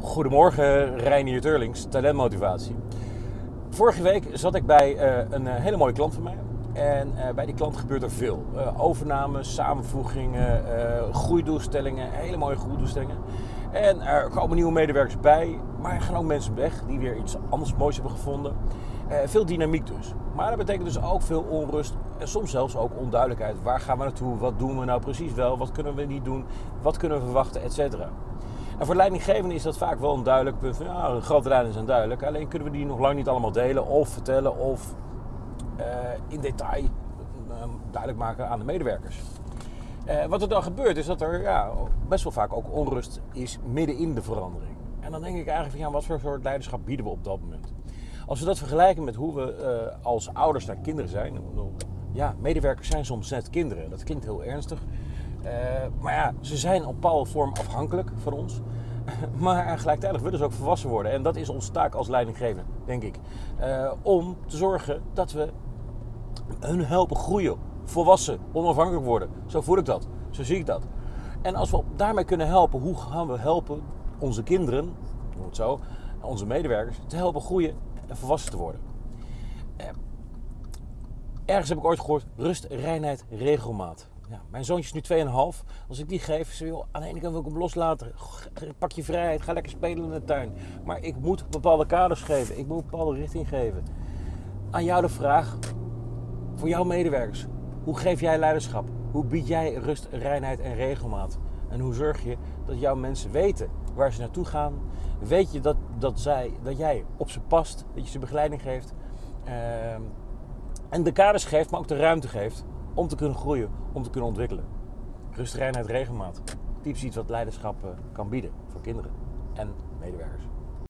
Goedemorgen, Reinier Turlings, talentmotivatie. Vorige week zat ik bij uh, een uh, hele mooie klant van mij. En uh, bij die klant gebeurt er veel. overnames, samenvoegingen, groeidoelstellingen, hele mooie groeidoelstellingen. En er komen nieuwe medewerkers bij, maar er gaan ook mensen weg die weer iets anders moois hebben gevonden. veel dynamiek dus. Maar dat betekent dus ook veel onrust en soms zelfs ook onduidelijkheid. Waar gaan we naartoe? Wat doen we nou precies wel? Wat kunnen we niet doen? Wat kunnen we verwachten? Etcetera. En voor leidinggevenden is dat vaak wel een duidelijk punt. Ja, de grote lijnen zijn duidelijk. Alleen kunnen we die nog lang niet allemaal delen of vertellen of uh, in detail uh, duidelijk maken aan de medewerkers. Uh, wat er dan gebeurt is dat er ja, best wel vaak ook onrust is midden in de verandering. En dan denk ik eigenlijk van ja, wat voor soort leiderschap bieden we op dat moment? Als we dat vergelijken met hoe we als ouders naar kinderen zijn. Ja, medewerkers zijn soms net kinderen. Dat klinkt heel ernstig. Uh, maar ja, ze zijn op bepaalde vorm afhankelijk van ons. maar gelijktijdig willen ze ook volwassen worden. En dat is onze taak als leidinggever, denk ik. Uh, om te zorgen dat we hun helpen groeien, volwassen, onafhankelijk worden. Zo voel ik dat. Zo zie ik dat. En als we daarmee kunnen helpen, hoe gaan we helpen onze kinderen, zo, onze medewerkers, te helpen groeien en volwassen te worden? Uh, ergens heb ik ooit gehoord: rust, reinheid, regelmaat. Mijn zoontje is nu 2,5. Als ik die geef, ze wil, aan de ene kant wil ik hem loslaten. Pak je vrijheid, ga lekker spelen in de tuin. Maar ik moet bepaalde kaders geven. Ik moet een bepaalde richting geven. Aan jou de vraag, voor jouw medewerkers. Hoe geef jij leiderschap? Hoe bied jij rust, reinheid en regelmaat? En hoe zorg je dat jouw mensen weten waar ze naartoe gaan? Weet je dat, dat, zij, dat jij op ze past, dat je ze begeleiding geeft? Uh, en de kaders geeft, maar ook de ruimte geeft om te kunnen groeien, om te kunnen ontwikkelen. Rust, reinheid, regelmaat. Typisch iets wat leiderschap kan bieden voor kinderen en medewerkers.